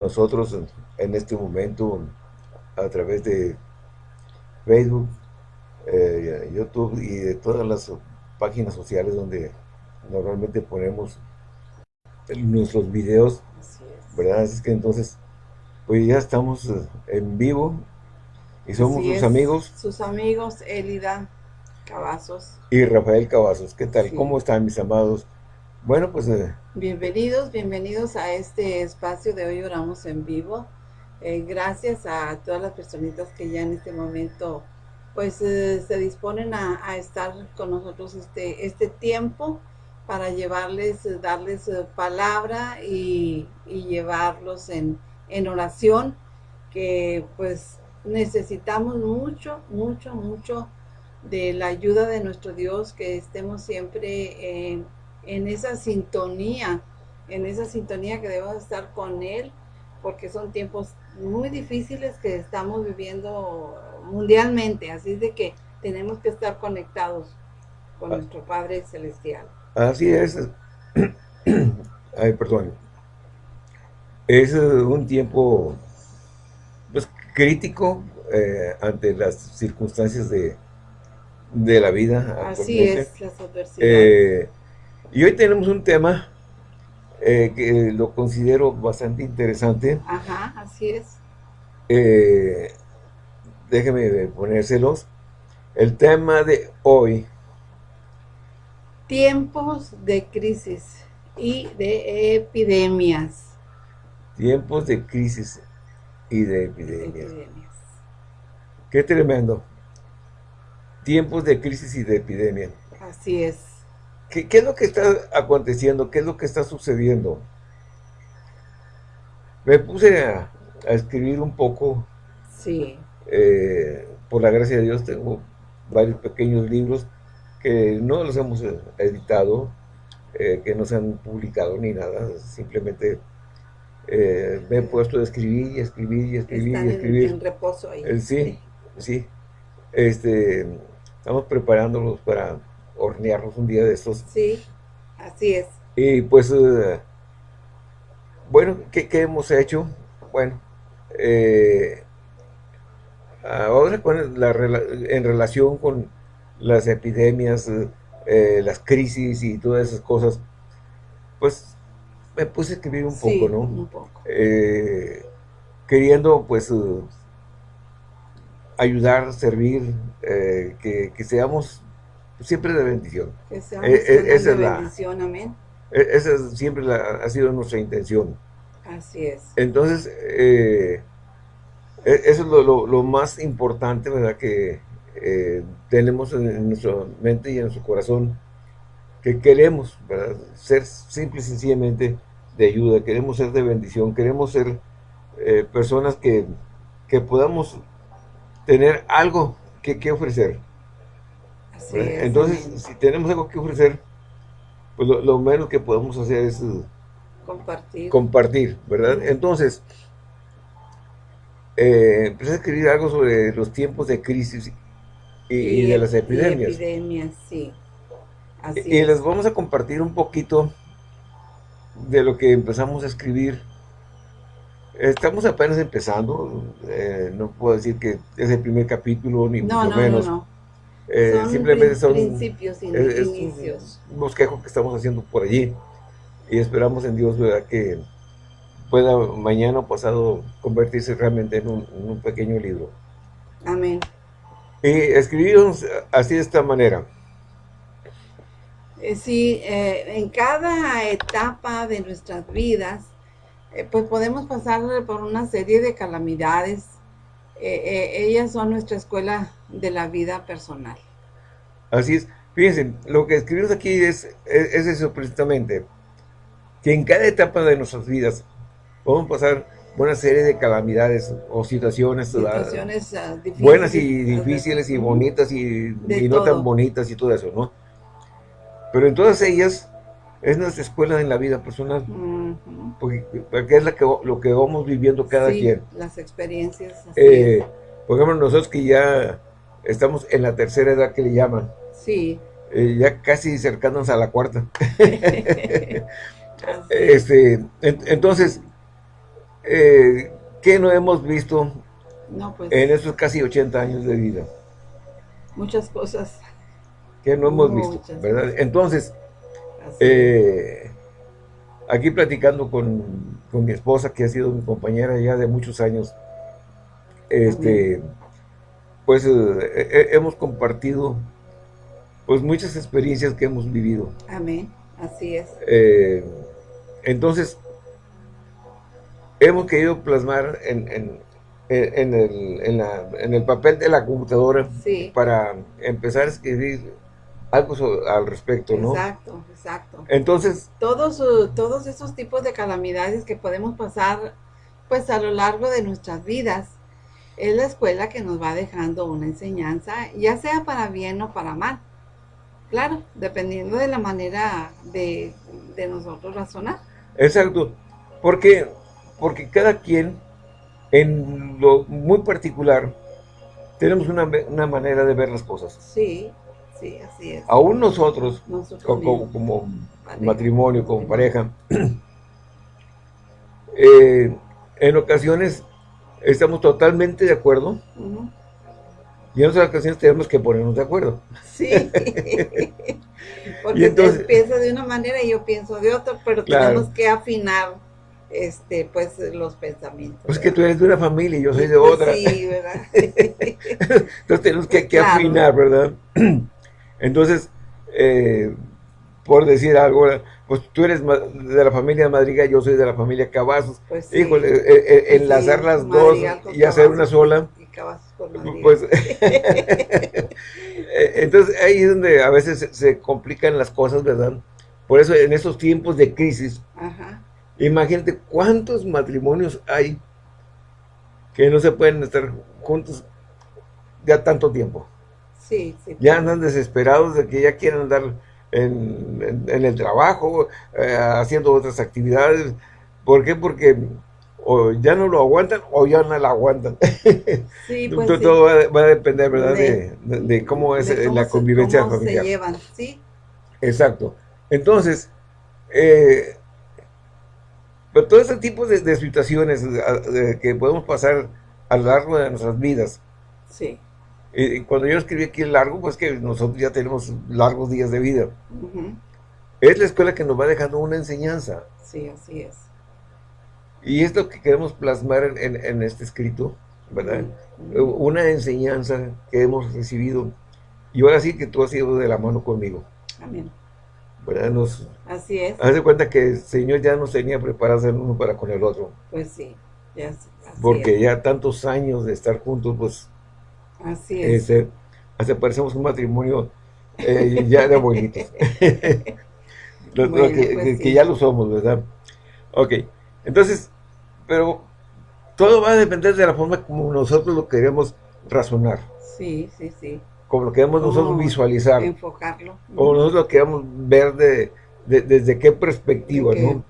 nosotros en este momento a través de Facebook, eh, YouTube y de todas las páginas sociales donde normalmente ponemos nuestros videos, ¿verdad? Es que entonces, pues ya estamos eh, en vivo y somos sus amigos. Sus amigos, Elida Cavazos. Y Rafael Cavazos. ¿Qué tal? ¿Cómo están mis amados? Bueno, pues... Eh, bienvenidos, bienvenidos a este espacio de hoy oramos en vivo. Eh, gracias a todas las personitas que ya en este momento pues eh, se disponen a, estar con nosotros este, este tiempo para llevarles, darles palabra y, llevarlos en, en oración que pues necesitamos mucho, mucho, mucho de la ayuda de nuestro Dios, que estemos siempre en en esa sintonía, en esa sintonía que debemos estar con Él, porque son tiempos muy difíciles que estamos viviendo mundialmente, así de que tenemos que estar conectados con ah. nuestro Padre Celestial. Así es. Ay, perdón. Es un tiempo pues, crítico eh, ante las circunstancias de, de la vida. Así es, las adversidades. Eh, y hoy tenemos un tema eh, que lo considero bastante interesante. Ajá, así es. Eh, déjeme ponérselos. El tema de hoy. Tiempos de crisis y de epidemias. Tiempos de crisis y de epidemias. epidemias. Qué tremendo. Tiempos de crisis y de epidemia. Así es. ¿Qué, es lo que está aconteciendo? ¿Qué es lo que está sucediendo? Me puse a, escribir un poco. Sí. Eh, por la gracia de Dios tengo varios pequeños libros que no los hemos editado, eh, que no se han publicado ni nada, simplemente eh, me he puesto a escribir y escribir y escribir y escribir. En, reposo ahí. sí, sí. Este, estamos preparándolos para hornearnos un día de estos. Sí, así es. Y pues, eh, bueno, ¿qué, hemos hecho? Bueno, eh, ahora con la, en relación con las epidemias, eh, las crisis y todas esas cosas, pues me puse a escribir un poco, ¿no? un poco. queriendo, pues, ayudar, servir, que, que, seamos siempre de bendición. Que sea eh, eh, esa de bendición, amén. E, esa siempre ha sido nuestra intención. Así es. Entonces, eh, e, eso es lo, más importante, ¿verdad? Que tenemos en, nuestra mente y en nuestro corazón, que queremos, ¿verdad? Ser simple y sencillamente de ayuda, queremos ser de bendición, queremos ser personas que, que podamos tener algo que, que ofrecer. Entonces, si tenemos algo que ofrecer, pues lo, menos que podemos hacer es uh, compartir, compartir ¿verdad? Entonces, eh, empecé a escribir algo sobre los tiempos de crisis y, de las epidemias. epidemias, sí. y, les vamos a compartir un poquito de lo que empezamos a escribir. Estamos apenas empezando, eh, no puedo decir que es el primer capítulo, ni mucho menos. No, eh, simplemente son principios y inicios. Un, bosquejo que estamos haciendo por allí y esperamos en Dios ¿verdad? que pueda mañana o pasado convertirse realmente en un, pequeño libro. Amén. Y escribimos así de esta manera. Eh, sí, eh, en cada etapa de nuestras vidas, pues podemos pasar por una serie de calamidades, eh, eh, ellas son nuestra escuela de la vida personal. Así es. Fíjense, lo que escribimos aquí es, es, eso precisamente, que en cada etapa de nuestras vidas podemos pasar una serie de calamidades o situaciones, ah, buenas y difíciles y bonitas y, no tan bonitas y todo eso, ¿no? Pero en todas ellas es nuestra escuela en la vida personal, porque, es la que, lo que vamos viviendo cada sí, quien. las experiencias. Eh, por ejemplo, nosotros que ya estamos en la tercera edad que le llaman. Sí. Eh, ya casi cercándonos a la cuarta. este, entonces, eh, ¿qué no hemos visto No, pues en estos casi 80 años de vida? muchas cosas. ¿Qué no hemos Muchas. visto? ¿verdad? Entonces, eh, aquí platicando con, con mi esposa, que ha sido mi compañera ya de muchos años, este, pues eh, eh, hemos compartido pues muchas experiencias que hemos vivido. Amén. Así es. Eh, entonces, hemos querido plasmar en, en- en el, en la- el papel de la computadora Sí. para empezar a escribir algo al respecto, ¿no? Exacto, exacto. Entonces, Todos, uh, todos esos tipos de calamidades que podemos pasar pues a lo largo de nuestras vidas es la escuela que nos va dejando una enseñanza, ya sea para bien o para mal. Claro, dependiendo de la manera de, de nosotros razonar. exacto, porque, porque cada quien, en lo muy particular, tenemos una, una manera de ver las cosas. Sí, sí, así es. Aún nosotros, Nosotros co- co- mismos. como, Pareja. matrimonio, como pareja, eh, en ocasiones estamos totalmente de acuerdo Ujú. y en otras ocasiones tenemos que ponernos de acuerdo. Sí. Porque entonces- piensa de una manera y yo pienso de otra, pero Claro. tenemos que afinar este pues los pensamientos. Pues que tú eres de una familia y yo soy de Pues otra. Sí, ¿verdad? Entonces tenemos que, que Claro. afinar, ¿verdad? Entonces, eh, por decir algo, pues tú eres de la familia Madrigal, yo soy de la familia Cavazos. Pues sí. Híjole, eh, eh, Pues enlazar sí, las dos y hacer una sola, y Cavazos con Madrigal. pues... entonces ahí es donde a veces se, se complican las cosas, ¿verdad? Por eso en esos tiempos de crisis, Ajá. imagínate cuántos matrimonios hay que no se pueden estar juntos ya tanto tiempo. Sí, sí. ya andan desesperados de que ya quieren andar en, en- en el trabajo, eh, haciendo otras actividades. ¿Por qué? Porque o ya no lo aguantan o ya no la aguantan. Sí, pues todo sí. todo va, va a depender, ¿verdad? De, De- de- de cómo es De eh, cómo la se- convivencia cómo familiar. se llevan, sí. Exacto. Entonces, eh, pero todo ese tipo de, situaciones eh, que podemos pasar a lo largo de nuestras vidas, Sí. Y y cuando yo escribí aquí el largo, pues que nosotros ya tenemos largos días de vida. Es la escuela que nos va dejando una enseñanza. Sí, así es. Y es lo que queremos plasmar en, en- en este escrito, ¿verdad? Una enseñanza que hemos recibido. Y ahora sí que tú has ido de la mano conmigo, Amén. ¿verdad? Nos Así es. hace cuenta que el Señor ya nos tenía preparados el uno para con el otro. Pues sí. Ya, así Porque es. ya tantos años de estar juntos, pues, Así es. este, hasta parecemos un matrimonio eh, ya de abuelitos. Lo- lo Bueno, que, pues que- sí. que ya lo somos, ¿verdad? Ok, entonces, pero todo va a depender de la forma como nosotros lo queremos razonar, Sí, sí, sí. como lo queremos nosotros visualizar, Enfocarlo. como nosotros lo queremos ver de, de- desde qué perspectiva, ¿no?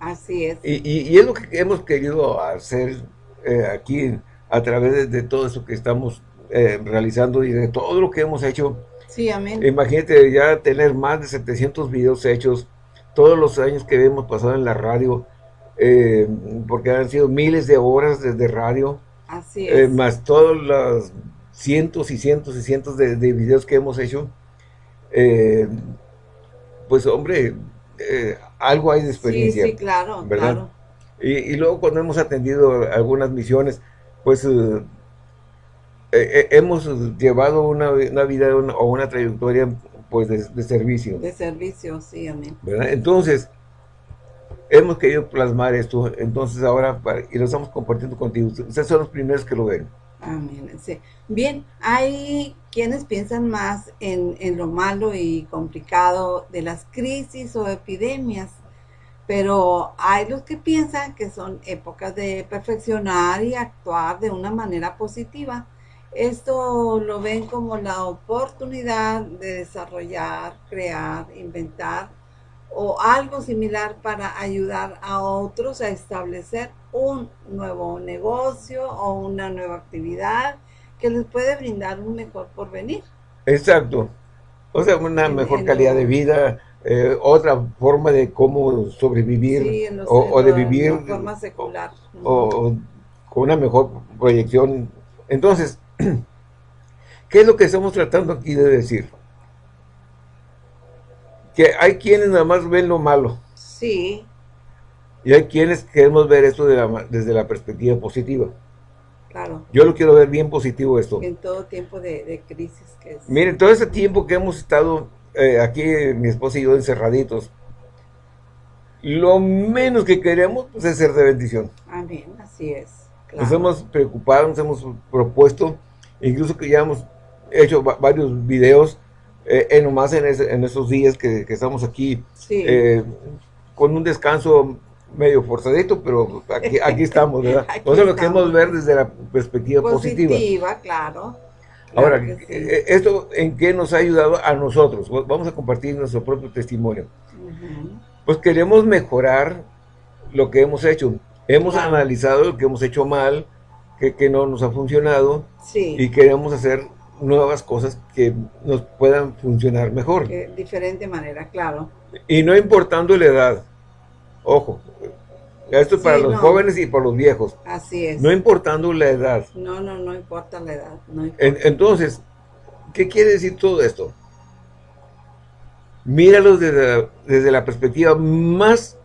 Así es. Y, y- y es lo que hemos querido hacer eh, aquí a través de, todo eso que estamos eh, realizando y de todo lo que hemos hecho. Sí, amén. Imagínate ya tener más de 700 videos hechos, todos los años que hemos pasado en la radio, eh, porque han sido miles de horas desde radio, Así eh, es. más todos los cientos y cientos y cientos de, de videos que hemos hecho. eh, pues hombre, eh, algo hay de Sí, experiencia. sí, claro, ¿verdad? claro. Y, y luego cuando hemos atendido algunas misiones, pues eh, eh, eh, hemos llevado una, una vida una- o una trayectoria pues de, de servicio, De servicio, sí, amén. ¿verdad? Entonces, hemos querido plasmar esto, entonces ahora, para- y lo estamos compartiendo contigo, ustedes son los primeros que lo ven. Amén. sí. Bien, hay quienes piensan más en, en lo malo y complicado de las crisis o epidemias, pero hay los que piensan que son épocas de perfeccionar y actuar de una manera positiva. Esto lo ven como la oportunidad de desarrollar, crear, inventar o algo similar para ayudar a otros a establecer un nuevo negocio o una nueva actividad que les puede brindar un mejor porvenir. Exacto. O sea, una En- mejor en calidad de vida, eh, otra forma de cómo sobrevivir Sí, en los- o, o de vivir la forma secular. o, o con una mejor proyección. Entonces, ¿qué es lo que estamos tratando aquí de decir? Que hay quienes nada más ven lo malo Sí, y hay quienes queremos ver esto de la- desde la perspectiva positiva. claro. Yo lo quiero ver bien positivo esto. En todo tiempo de, de crisis que es. Miren, todo ese tiempo que hemos estado eh, aquí, mi esposa y yo encerraditos, lo menos que queremos pues, es ser de bendición. Amén, así es. Claro. Nos hemos preocupado, nos hemos propuesto, incluso que ya hemos hecho va- varios videos, eh, en nomás en, ese- en esos días que, que estamos aquí, Sí, eh, con un descanso medio forzadito, pero aquí, aquí estamos, ¿verdad? Aquí Entonces lo queremos ver desde la perspectiva positiva. positiva, claro. Ahora, Claro que sí. eh, ¿esto en qué nos ha ayudado a nosotros? Vamos a compartir nuestro propio testimonio. Pues queremos mejorar lo que hemos hecho. Hemos Claro. analizado lo que hemos hecho mal, que, que no nos ha funcionado, Sí, y queremos hacer nuevas cosas que nos puedan funcionar mejor. de diferente manera, claro. Y no importando la edad. Ojo, esto es Sí, para los no. jóvenes y para los viejos. Así es. No importando la edad. No, no, no importa la edad. No importa. En- entonces, ¿qué quiere decir todo esto? Míralos desde la, desde la perspectiva más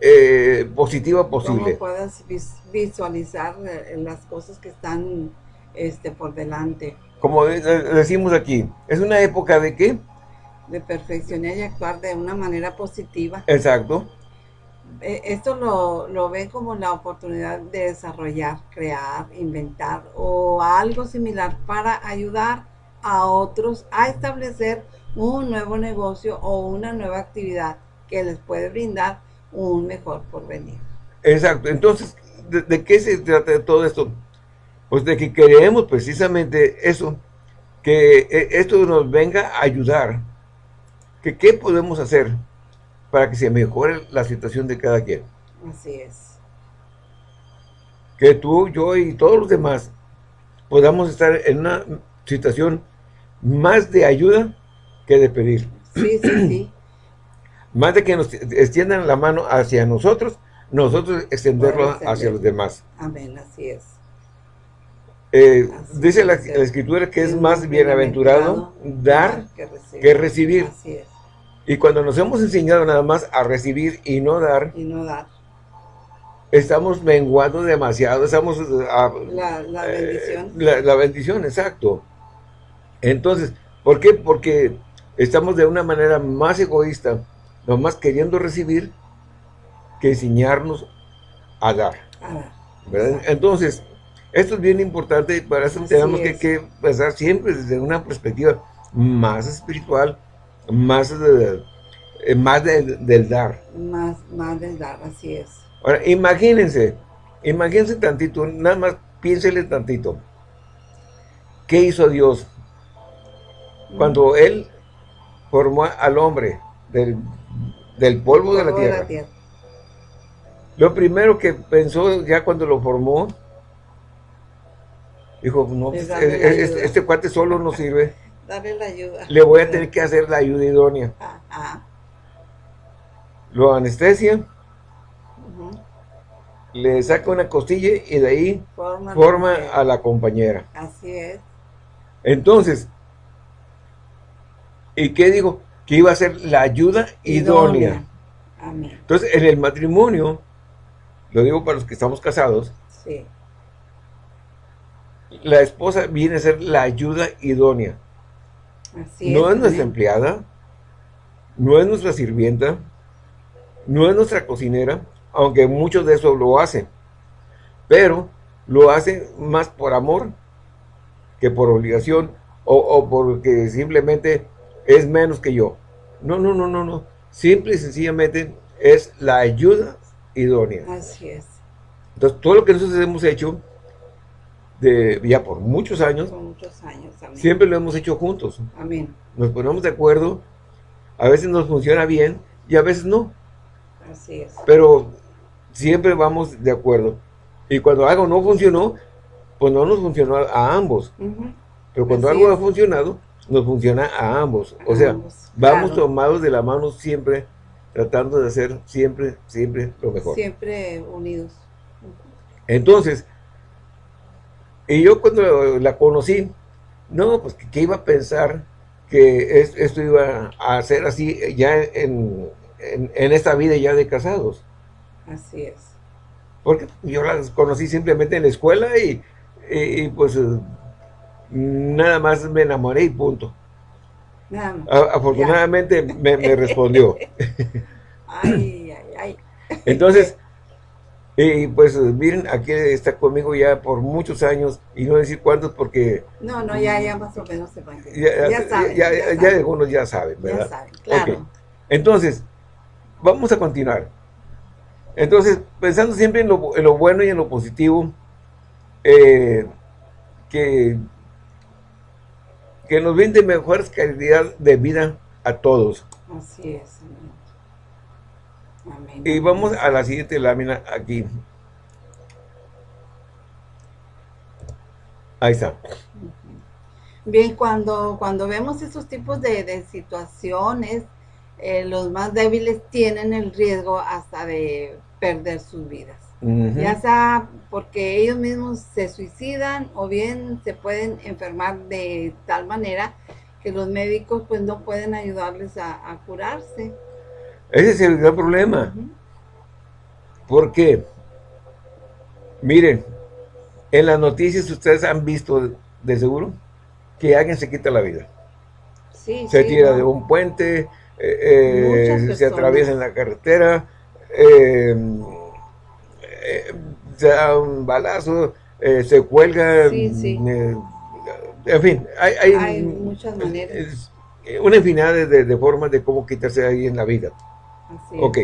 eh, positiva posible. Cómo puedas vis- visualizar eh, las cosas que están este, por delante. Como de- de- decimos aquí, es una época de qué? De perfeccionar y actuar de una manera positiva. Exacto. Eh, Esto lo, lo ven como la oportunidad de desarrollar, crear, inventar o algo similar para ayudar a otros a establecer un nuevo negocio o una nueva actividad que les puede brindar un mejor porvenir. Exacto. Entonces, ¿de, qué se trata todo esto? Pues de que queremos precisamente eso, que eh, esto nos venga a ayudar. Que qué podemos hacer para que se mejore la situación de cada quien. Así es. Que tú, yo y todos los demás podamos estar en una situación más de ayuda que de pedir. Sí, sí, sí. Más de que nos extiendan la mano hacia nosotros, nosotros extenderlo extender. hacia los demás. Amén, así es. Eh, Así dice es. la escritura que es más bienaventurado dar que recibir. que recibir. Así es. Y cuando nos hemos enseñado nada más a recibir y no dar, Y no dar estamos menguando demasiado, estamos... eh, a- la, la eh, bendición. la, la bendición, exacto. Entonces, ¿por qué? Porque estamos de una manera más egoísta, nomás queriendo recibir, que enseñarnos a dar. a dar. ¿verdad? Exacto. Entonces, esto es bien importante y para eso Así tenemos que, que pensar siempre desde una perspectiva más espiritual, más, de- eh, más de- del dar. Más, más del dar, así es. Ahora, imagínense, imagínense tantito, nada más piénsele tantito. ¿Qué hizo Dios cuando Él formó al hombre del, del polvo de la tierra? Lo primero que pensó ya cuando lo formó, dijo, no, Es darle la ayuda. este, cuate solo no sirve, Darle la ayuda. le voy a tener que hacer la ayuda idónea. Ah, ah, Lo anestesia, le saca una costilla y de ahí Forma, a la compañera. Así es. Entonces, ¿y qué digo? Que iba a ser la ayuda idónea. Amén. Entonces, en el matrimonio, lo digo para los que estamos casados, Sí. la esposa viene a ser la ayuda idónea. Así no es es. nuestra amén. empleada, no es nuestra sirvienta, no es nuestra cocinera, aunque muchos de eso lo hacen, pero lo hacen más por amor que por obligación o, o porque simplemente es menos que yo. No, no, no, no, no. Simple y sencillamente es la ayuda idónea. Así es. Entonces, todo lo que nosotros hemos hecho de, ya por muchos años, Son muchos años. Amén. siempre lo hemos hecho juntos. Amén. nos ponemos de acuerdo, a veces nos funciona bien y a veces no, Así es. pero siempre vamos de acuerdo. Y cuando algo no funcionó, pues no nos funcionó a, ambos, pero cuando Así algo es. ha funcionado, nos funciona a ambos. A o sea, ambos, vamos claro. tomados de la mano siempre, tratando de hacer siempre, siempre lo mejor. Siempre unidos. Entonces, y yo cuando la conocí, no, pues que, iba a pensar que es- esto iba a ser así ya en, en- en esta vida ya de casados. Así es. Porque yo las conocí simplemente en la escuela y, y- y, pues nada más me enamoré y punto. Nada más. A- afortunadamente me, me respondió. Ay, ay, ay. Entonces, y pues miren, aquí está conmigo ya por muchos años y no decir cuántos porque No, no, ya, ya más o menos se van. ya, Ya saben, ya- ya ya saben. algunos ya saben, Ya ¿verdad? saben, claro. Ok. Entonces, vamos a continuar. Entonces, pensando siempre en lo, en lo bueno y en lo positivo, eh, que, que nos brinde mejores calidad de vida a todos. Así es. Amén. Y vamos a la siguiente lámina aquí. Ahí está. Bien, cuando, cuando vemos esos tipos de, de situaciones, eh, los más débiles tienen el riesgo hasta de perder sus vidas. Ya sea porque ellos mismos se suicidan o bien se pueden enfermar de tal manera que los médicos pues no pueden ayudarles a, a curarse. Ese es el gran problema. Ujú. ¿Por qué? Miren, en las noticias ustedes han visto de seguro que alguien se quita la vida. Sí, Se sí, tira no. de un puente, eh, eh, se atraviesa en la carretera, eh, eh, se da un balazo, eh, se cuelga, Sí, sí. eh, en fin, hay, hay- Hay muchas maneras. una infinidad de, de- de formas de cómo quitarse ahí en la vida. Así Ok.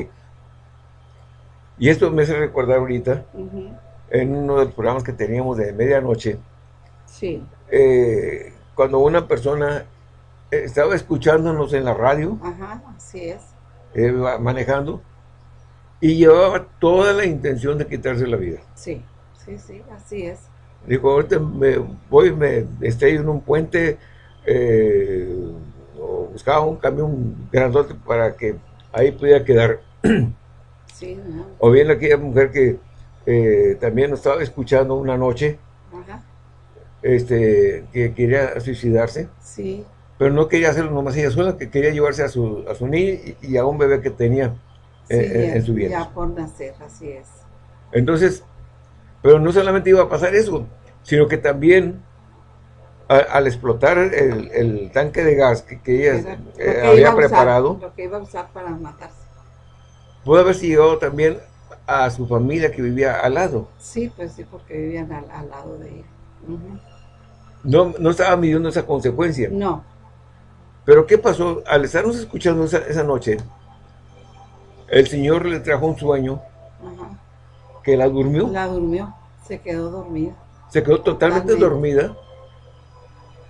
Y esto me hace recordar ahorita, en uno de los programas que teníamos de medianoche, Sí, eh, cuando una persona estaba escuchándonos en la radio, ajá, así es. eh, manejando, y llevaba toda la intención de quitarse la vida. Sí, sí, sí, así es. Dijo, ahorita me voy, me estrello en un puente, eh, o buscaba un camión grandote para que ahí pudiera quedar. Sí, ¿no? O bien aquella mujer que eh, también estaba escuchando una noche, Ajá, este, que quería suicidarse, sí, pero no quería hacerlo nomás ella sola, que quería llevarse a su, a su niño y, a un bebé que tenía sí, eh, ya, en su vientre. ya por nacer, así es. Entonces, pero no solamente iba a pasar eso, sino que también a- al explotar el, el tanque de gas que, que ella eh, que había usar- preparado, lo que iba a usar para matarse. pudo haberse llegado también a su familia que vivía al lado. Sí, pues sí, porque vivían al, al lado de ella. No, no estaba midiendo esa consecuencia. No, Pero ¿qué pasó? Al estarnos escuchando esa, esa noche, el Señor le trajo un sueño ajá. que la durmió. La durmió, se quedó dormida. Se quedó totalmente Totalmente. dormida.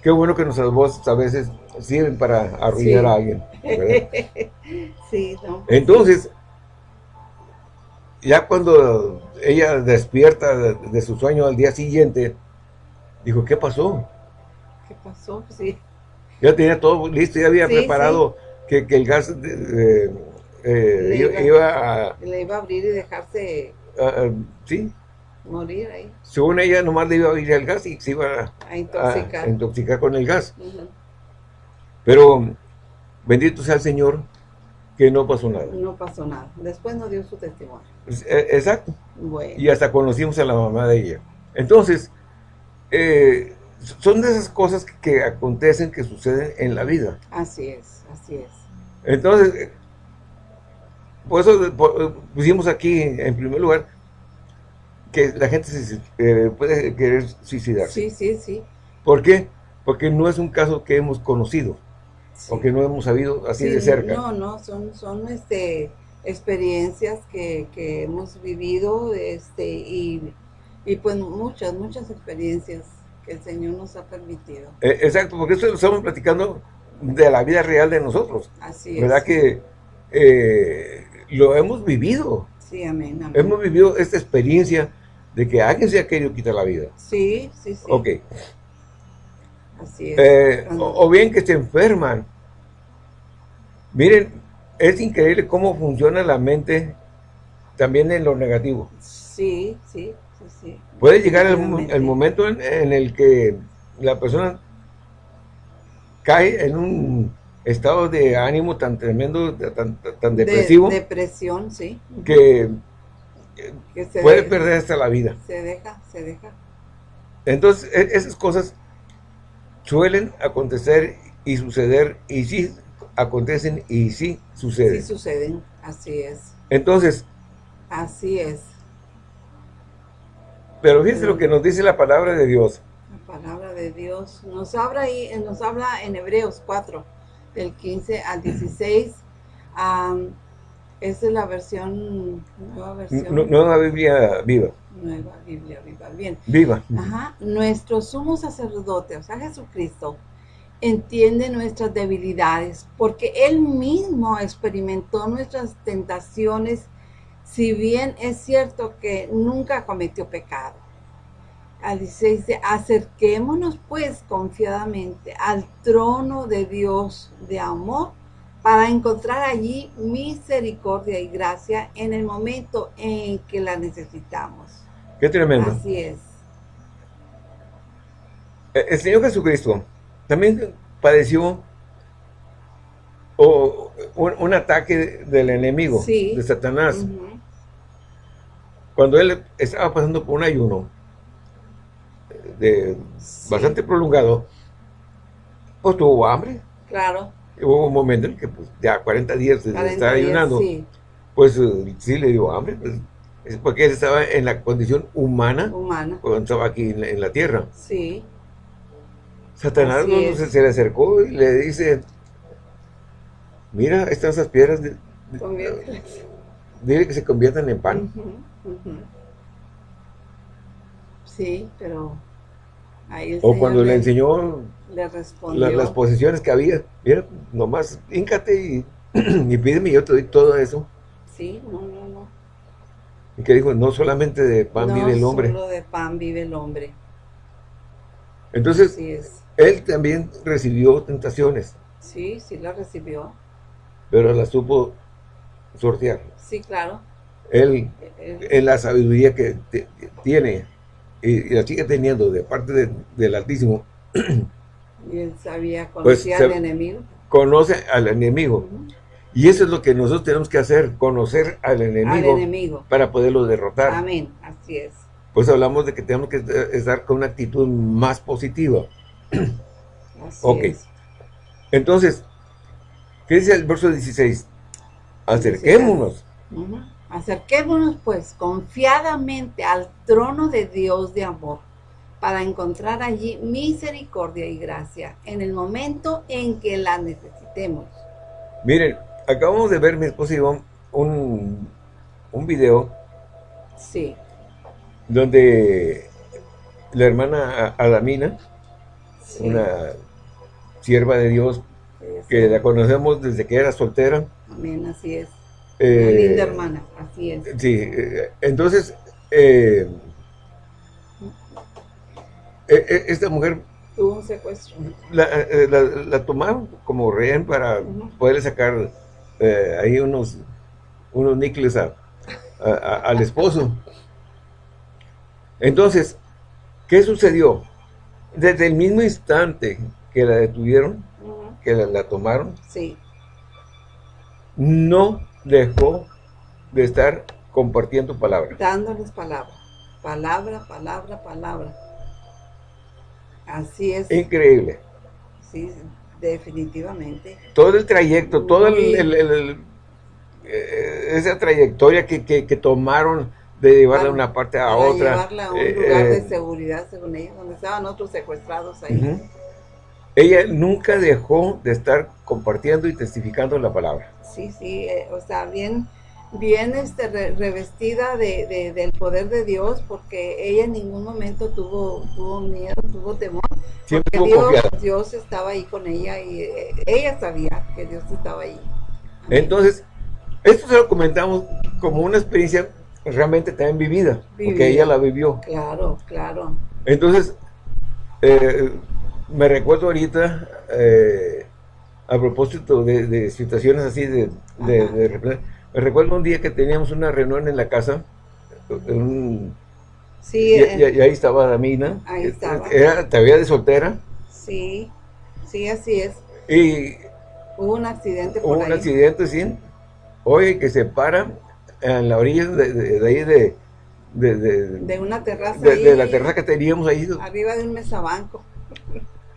Qué bueno que nuestras voces a veces sirven para arruinar Sí. a alguien. sí, no. Entonces, ya cuando ella despierta de, de su sueño al día siguiente, dijo, ¿qué pasó? ¿Qué pasó? Sí, Ya tenía todo listo, ya había preparado Que, que el gas eh, eh, Le iba, a, le iba a abrir y dejarse a- a- sí, morir ahí, según ella nomás le iba a abrir el gas y se iba a, a a intoxicar. con el gas. Pero bendito sea el Señor que no pasó nada. No pasó nada. Después no dio su testimonio. Es- eh, Exacto. Bueno, y hasta conocimos a la mamá de ella. Entonces, eh, son de esas cosas que, acontecen, que suceden en la vida. así es, así es. Entonces, eh, por eso pusimos aquí, en primer lugar, que la gente se, eh, puede querer suicidarse. Sí, sí, sí. ¿Por qué? Porque no es un caso que hemos conocido, sí. o que no hemos sabido así Sí, de cerca. No, no, son, son este, experiencias que, que hemos vivido este, y, y pues muchas, muchas experiencias que el Señor nos ha permitido. Eh, exacto, porque esto lo estamos platicando de la vida real de nosotros. Así ¿Verdad es. que eh, lo hemos vivido? Sí, amén, amén. Hemos vivido esta experiencia de que alguien se ha querido quitar la vida. Sí, sí, sí. Ok. Así es. Eh, o, o bien que se enferman. Miren, es increíble cómo funciona la mente también en lo negativo. Sí, sí, sí, sí. Puede llegar el, momento en, en el que la persona cae en un estado de ánimo tan tremendo, tan, tan De- depresivo, depresión, sí. que puede de- perder hasta la vida. Se deja, se deja. Entonces, e- esas cosas suelen acontecer y suceder, y sí acontecen y sí Sí suceden. suceden, así es. Entonces, Así es. pero fíjense lo que nos dice la palabra de Dios. La palabra de Dios nos habla ahí, nos habla en Hebreos 4, del 15 al 16. Am, esa es la versión, nueva versión, Nu- Nueva Biblia viva. nueva Biblia viva. Bien. Viva. Ajá. Nuestro sumo sacerdote, o sea, Jesucristo, entiende nuestras debilidades porque Él mismo experimentó nuestras tentaciones, si bien es cierto que nunca cometió pecado. Al 16 dice, acerquémonos pues confiadamente al trono de Dios de amor para encontrar allí misericordia y gracia en el momento en que la necesitamos. Qué tremendo. Así es. Eh, El Señor Jesucristo también padeció o, un, un ataque del enemigo, Sí. de Satanás. Cuando él estaba pasando por un ayuno eh, de Sí, bastante prolongado, pues tuvo hambre. Claro. Hubo un momento en que pues, ya 40 días de 40 estar días, ayunando, Sí, pues eh, sí le dio hambre. pues, es porque él estaba en la condición humana humana. cuando estaba aquí en la, en la tierra. Sí, Satanás es. se, se le acercó y le dice, mira, estas esas piedras, de- dile que se conviertan en pan. Sí, pero ahí el O Señor cuando le, enseñó le respondió. la- las posesiones que había, mira, nomás híncate y, y pídeme y yo te doy todo eso. Sí, no, no, no. Y que dijo, no solamente de pan no vive el hombre. solo de pan vive el hombre. Entonces, es. él también recibió tentaciones, Sí, sí la recibió. pero las supo sortear. Sí, claro. Él, Él- en la sabiduría que te- tiene y, y la sigue teniendo de parte de- del Altísimo, y él sabía, Pues, conocía al enemigo. conoce al enemigo. Y eso es lo que nosotros tenemos que hacer, conocer al Al enemigo para poderlo derrotar. Amén. Así es. Pues hablamos de que tenemos que estar con una actitud más positiva. Así Ok. es. Entonces, ¿qué dice el verso 16? Acerquémonos. Acerquémonos pues confiadamente al trono de Dios de amor para encontrar allí misericordia y gracia en el momento en que la necesitemos. Miren, acabamos de ver mi esposa yo un, un video Sí, donde la hermana Adamina, sí. una sierva de Dios que la conocemos desde que era soltera. Amén, así es. eh, Una linda hermana, así es. Sí, eh, entonces, eh, eh, eh, esta mujer Tuvo un secuestro. la, eh, la- la tomaron como rehén para Ujú. poderle sacar eh, ahí unos, unos níqueles a- a- a- al esposo. Entonces, ¿qué sucedió? Desde el mismo instante que la detuvieron, que la, la tomaron, Sí, no dejó de estar compartiendo palabra. dándoles palabra. Palabra, palabra, palabra. Así es. Increíble. Sí, definitivamente. todo el trayecto, toda el, eh, esa trayectoria que, que- que tomaron de llevarla de una parte a para otra. llevarla a un eh, lugar de eh, seguridad, según ellos, donde estaban otros secuestrados ahí. Ella nunca dejó de estar compartiendo y testificando la palabra. Sí, sí, eh, o sea, bien, bien este, re- revestida de, de- del poder de Dios, porque ella en ningún momento tuvo, tuvo miedo, tuvo temor, Siempre porque Dios. Dios estaba ahí con ella y eh, ella sabía que Dios estaba ahí. Entonces, esto se lo comentamos como una experiencia realmente también vivida, porque ella la vivió. Claro, claro. Entonces, eh, me recuerdo ahorita, eh, a propósito de, situaciones así, de, me recuerdo un día que teníamos una reunión en la casa, sí, eh, y, ahí estaba Damina, ahí estaba. Era, ¿Te había de soltera? Sí, sí, así es. Y hubo un accidente por Hubo un accidente, sí. Oye, que se para en la orilla de, ahí de... De, una terraza de, la terraza que teníamos ahí. Arriba de un mesabanco.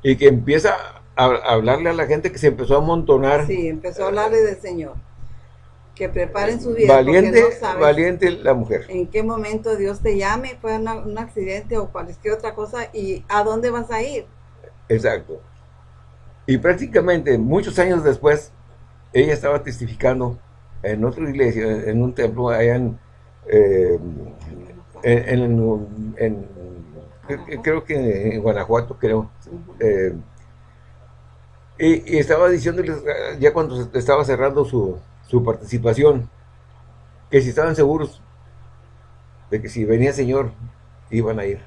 Y que empieza a, hablarle a la gente que se empezó a amontonar. Sí, empezó a hablarle del Señor. Que preparen su vida. Valiente, valiente la mujer. En qué momento Dios te llame, fue un accidente o cualquier otra cosa, y a dónde vas a ir. Exacto. Y prácticamente muchos años después, ella estaba testificando en otra iglesia, en un templo allá en, eh, en, creo que en Guanajuato, creo. Eh, y, estaba diciéndoles, ya cuando estaba cerrando su, su participación, que si estaban seguros de que si venía el Señor, iban a ir.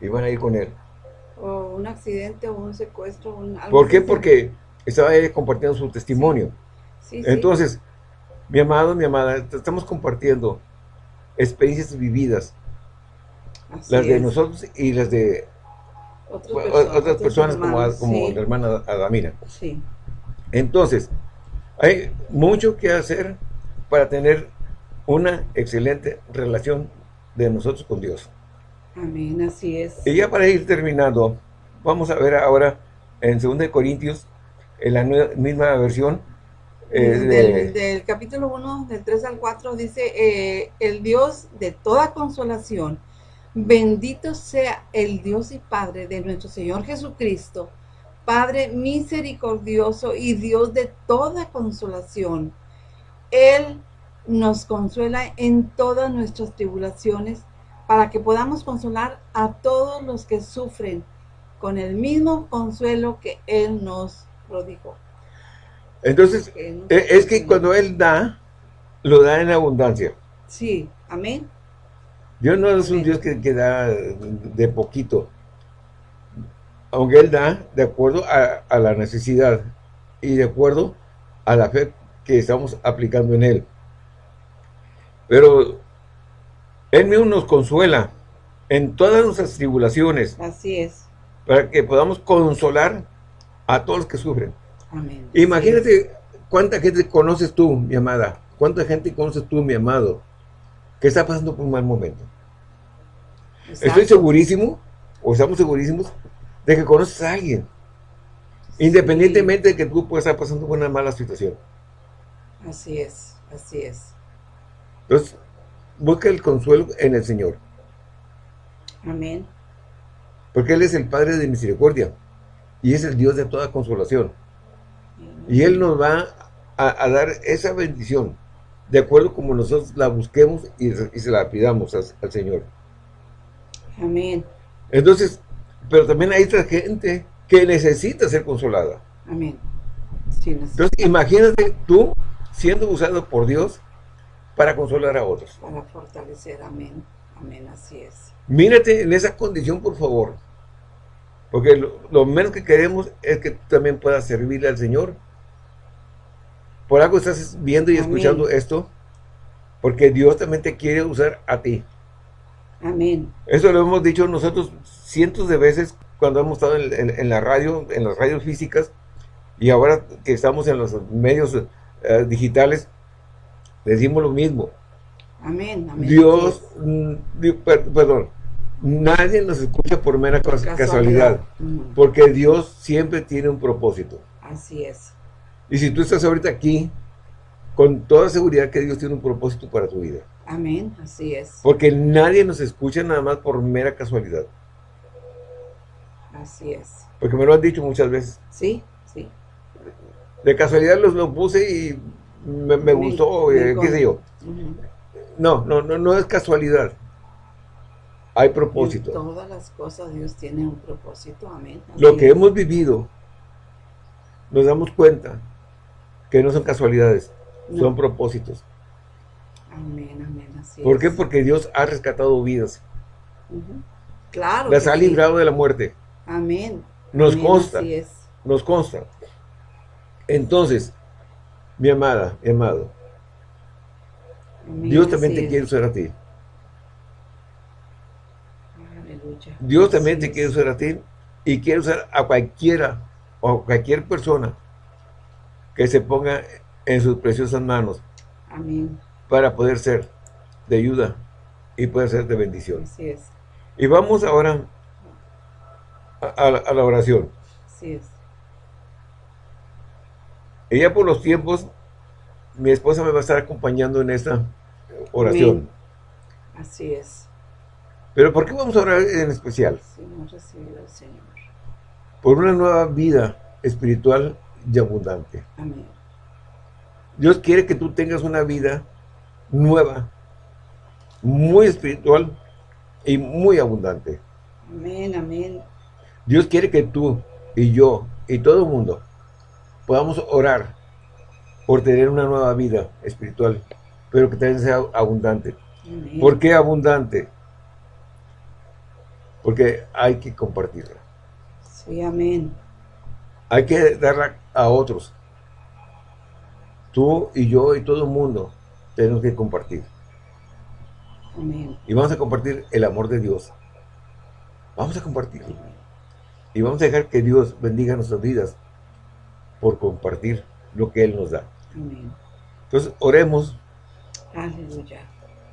Iban a ir con Él. O un accidente o un secuestro. Un, ¿Por qué? Porque estaba ella compartiendo su testimonio. Entonces, mi amado, mi amada, estamos compartiendo experiencias vividas. las de nosotros y las de otras, personas, como, la hermana Adamina. Sí. Entonces, hay mucho que hacer para tener una excelente relación de nosotros con Dios. Amén, así es. Y ya para ir terminando, vamos a ver ahora en 2 Corintios, en la misma versión, eh, del, capítulo 1, del 3 al 4, dice, eh, el Dios de toda consolación, bendito sea el Dios y Padre de nuestro Señor Jesucristo, Padre misericordioso y Dios de toda consolación. Él nos consuela en todas nuestras tribulaciones para que podamos consolar a todos los que sufren con el mismo consuelo que Él nos prodigó. Entonces, e, es que cuando Él da, lo da en abundancia. Sí, amén. Dios no es un Dios que, da de poquito. Aunque Él da de acuerdo a, la necesidad y de acuerdo a la fe que estamos aplicando en Él. Pero Él mismo nos consuela en todas nuestras tribulaciones. Así es. Para que podamos consolar a todos los que sufren. Imagínate cuánta gente conoces tú, mi amada, cuánta gente conoces tú, mi amado, que está pasando por un mal momento. Estoy segurísimo, o estamos segurísimos, de que conoces a alguien. Independientemente de que tú puedas estar pasando por una mala situación. Así es, así es. Entonces, busca el consuelo en el Señor. Amén. Porque Él es el Padre de misericordia y es el Dios de toda consolación. Y Él nos va a, dar esa bendición, de acuerdo como nosotros la busquemos y, se la pidamos al, Señor. Amén. Entonces, pero también hay otra gente que necesita ser consolada. Amén. Entonces, imagínate tú siendo usado por Dios para consolar a otros. Para fortalecer, amén. Amén, así es. Mírate en esa condición, por favor. Porque lo, menos que queremos es que tú también puedas servirle al Señor por algo estás viendo y escuchando esto, porque Dios también te quiere usar a ti. Amén. Eso lo hemos dicho nosotros cientos de veces cuando hemos estado en, la radio, en las radios físicas, y ahora que estamos en los medios eh, digitales, decimos lo mismo. Amén, amén. Dios, mm, perdón, nadie nos escucha por mera casualidad, porque Dios siempre tiene un propósito. Así es. Y si tú estás ahorita aquí, con toda seguridad que Dios tiene un propósito para tu vida. Amén, así es. Porque nadie nos escucha nada más por mera casualidad. Así es. Porque me lo han dicho muchas veces. Sí, sí. De casualidad los lo puse y me, gustó, eh, qué sé yo. No, no, no, no es casualidad. Hay propósito. todas las cosas Dios tiene un propósito, amén. lo que hemos vivido, nos damos cuenta que no son casualidades, son propósitos. Amén, amén, así ¿Por qué? Porque Dios ha rescatado vidas. Claro. Las ha librado de la muerte. Amén. Nos Amén, consta. así es. Nos consta. Entonces, mi amada, mi amado, Amén, Dios también te es. quiere usar a ti. Aleluya. Dios también Así te quiere usar a ti y quiere usar a cualquiera o a cualquier persona que se ponga en sus preciosas manos Amén. para poder ser de ayuda y poder ser de bendición. Así es. Y vamos ahora a, a la- oración. Así es. Ya por los tiempos, mi esposa me va a estar acompañando en esta oración. Así es. Pero ¿por qué vamos a orar en especial? Sí, hemos recibido al Señor. Por una nueva vida espiritual y abundante. Amén. Dios quiere que tú tengas una vida nueva, muy espiritual y muy abundante. Amén, amén. Dios quiere que tú y yo y todo el mundo podamos orar por tener una nueva vida espiritual, pero que también sea abundante. Amén. ¿Por qué abundante? Porque hay que compartirla. Sí, amén. Hay que darla a otros. Tú y yo y todo el mundo tenemos que compartir. Amén. Y vamos a compartir el amor de Dios. Vamos a compartirlo. Y vamos a dejar que Dios bendiga nuestras vidas por compartir lo que Él nos da. Amén. Entonces, oremos. Aleluya.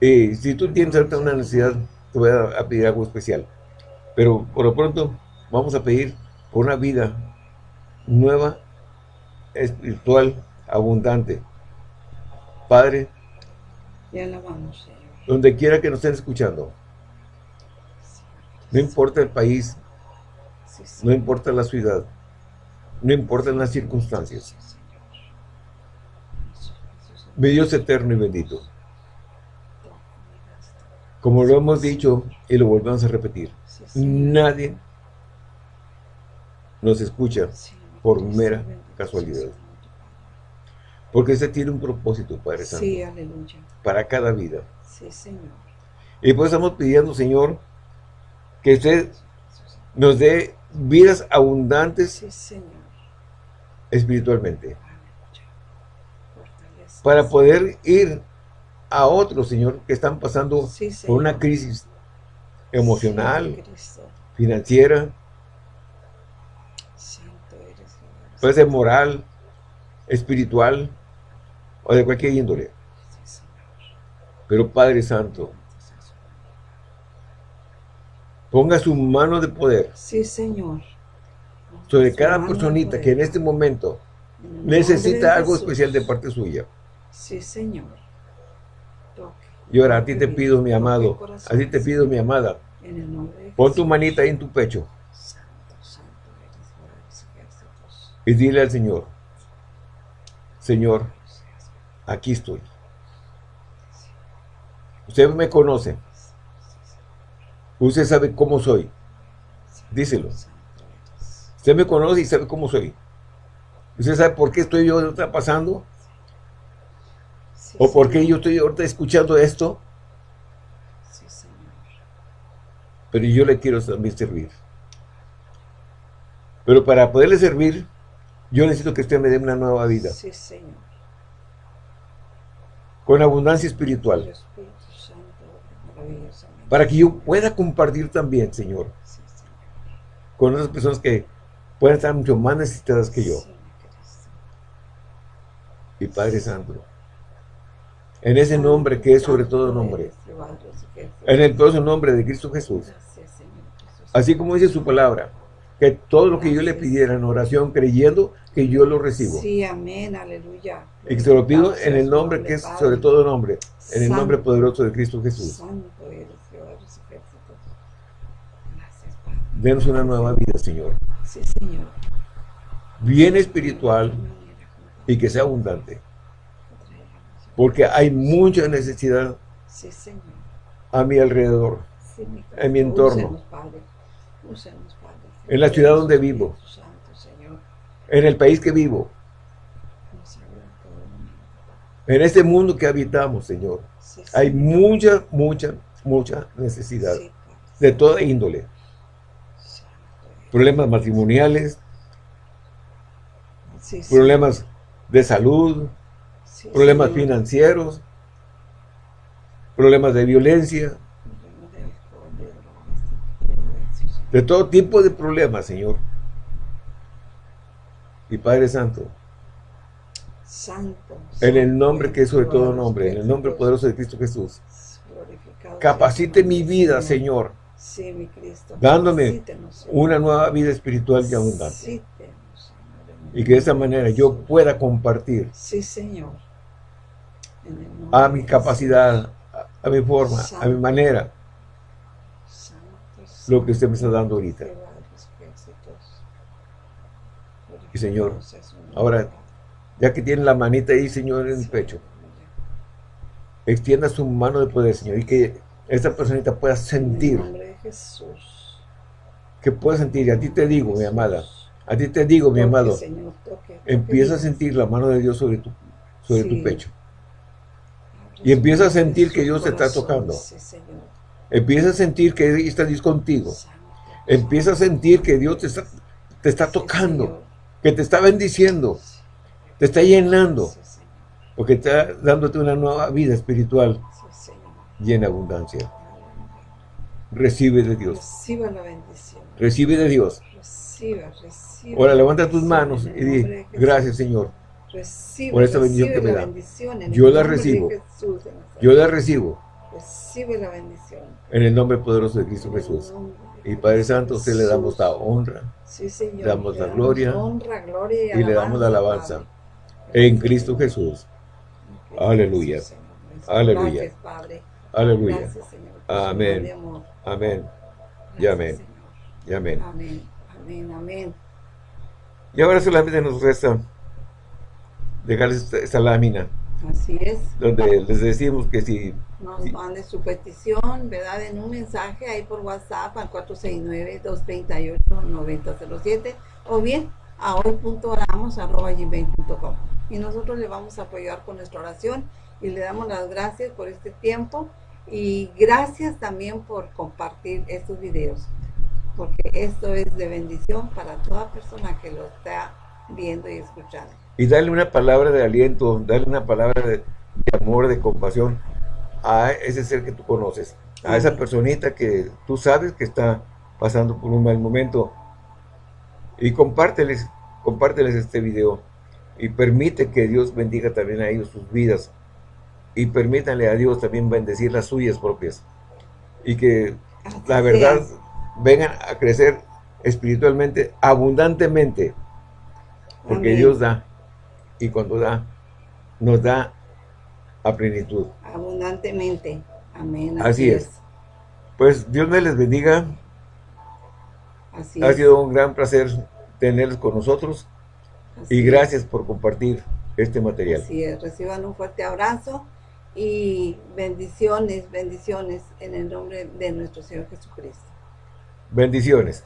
Y si tú tienes ahorita una necesidad, te voy a, a pedir algo especial. Pero por lo pronto, vamos a pedir por una vida nueva, espiritual, abundante. Padre, Y alabamos, Señor. donde quiera que nos estén escuchando, no importa el país, no importa la ciudad, no importan las circunstancias. Mi Dios eterno y bendito. Como lo hemos dicho y lo volvemos a repetir, nadie nos escucha por mera casualidad. porque ese tiene un propósito, Padre Santo, Sí, aleluya. para cada vida. Sí, Señor. Y pues estamos pidiendo, Señor, que usted nos dé vidas abundantes Sí, Señor. espiritualmente. Fortaleza. para poder ir a otros, Señor, que están pasando Sí, por una crisis emocional, Sí, financiera, Santo eres, Jehová. puede ser moral, espiritual o de cualquier índole. Pero Padre Santo, ponga su mano de poder Sí, Señor. sobre Su cada personita que en este momento En necesita algo Jesús. especial de parte suya. Sí, Señor. Toque. Y ahora a ti te pido, mi amado, a ti te pido, mi amada, En el nombre de pon tu manita ahí en tu pecho Santo, santo eres, y dile al Señor, Señor, aquí estoy. Usted me conoce, usted sabe cómo soy, díselo. Usted me conoce y sabe cómo soy. Usted sabe por qué estoy yo ahorita pasando Sí, o por qué yo estoy ahorita escuchando esto, Sí, Señor. pero yo le quiero también servir. Pero para poderle servir, yo necesito que usted me dé una nueva vida, Sí, Señor. con abundancia espiritual, El Espíritu Santo. Para que yo pueda compartir también, Señor, con otras personas que puedan estar mucho más necesitadas que yo. Y Padre Santo, en ese nombre que es sobre todo nombre, en el poderoso nombre de Cristo Jesús, así como dice su palabra, que todo lo que yo le pidiera en oración, creyendo que yo lo recibo. Sí, amén, aleluya. Y que se lo pido en el nombre que es sobre todo nombre, en el nombre poderoso de Cristo Jesús. Santo eres, Jehová de los ejércitos. Gracias, Padre. Denos una nueva vida, Señor, Sí, Señor. bien espiritual y que sea abundante, porque hay mucha necesidad Sí, Señor. a mi alrededor, Sí, mi en mi entorno. Padre. Padre. En la ciudad donde vivo. Espíritu Santo, Señor. en el país que vivo, en este mundo que habitamos, Señor. Sí, Hay mucha, mucha, mucha necesidad de toda índole. Problemas matrimoniales, problemas de salud, problemas financieros, problemas de violencia, de todo tipo de problemas, Señor. Y Padre Santo, Santo, en el nombre que es sobre todo nombre, en el nombre poderoso de Cristo Jesús, capacite mi vida, Señor, dándome una nueva vida espiritual y abundante. Y que de esa manera yo pueda compartir sí, Señor. a mi capacidad, a mi forma, a mi manera, lo que usted me está dando ahorita. Y Señor, ahora, ya que tiene la manita ahí, Señor, en el pecho, extienda su mano de poder, Señor, y que esta personita pueda sentir. Que pueda sentir, y a ti te digo, mi amada, a ti te digo, mi amado, empieza a sentir la mano de Dios sobre tu, sobre tu pecho. Y empieza a sentir que Dios te está tocando. Empieza a sentir que está Dios contigo. Empieza a sentir que Dios te está, te está tocando, que te está bendiciendo, te está llenando, porque está dándote una nueva vida espiritual y en abundancia. Recibe de Dios. Recibe la bendición. Recibe de Dios. Recibe, recibe. Ahora levanta tus manos y di, gracias Señor. Recibe, por esta bendición que me da. Yo la recibo. Yo la recibo. Recibe la bendición. En el nombre poderoso de Cristo Jesús. Y Padre Santo, usted le damos la honra. Sí, Señor. Le damos la gloria. Honra, gloria y, le damos la alabanza. En Cristo Jesús. Aleluya. Aleluya. Aleluya. Gracias, Señor. Amén. Amén. Y amén. Y amén. Amén. Amén. Amén. Y ahora solamente nos resta dejarles esta, lámina. Así es. Donde les decimos que si... Nos mande su petición, ¿verdad? En un mensaje ahí por WhatsApp al 469-238-9007 o bien a hoy.oramos.com y nosotros le vamos a apoyar con nuestra oración y le damos las gracias por este tiempo y gracias también por compartir estos videos porque esto es de bendición para toda persona que lo está viendo y escuchando. Y darle una palabra de aliento, darle una palabra de, amor, de compasión a ese ser que tú conoces, a esa personita que tú sabes que está pasando por un mal momento. Y compárteles, compárteles este video y permite que Dios bendiga también a ellos sus vidas y permítanle a Dios también bendecir las suyas propias. Y que la verdad vengan a crecer espiritualmente abundantemente porque Dios da y cuando da nos da a plenitud. Abundantemente. Amén así, es. pues Dios me les bendiga. Así ha sido un gran placer tenerlos con nosotros y gracias por compartir este material. Así es. Reciban un fuerte abrazo y bendiciones, bendiciones en el nombre de nuestro Señor Jesucristo. Bendiciones.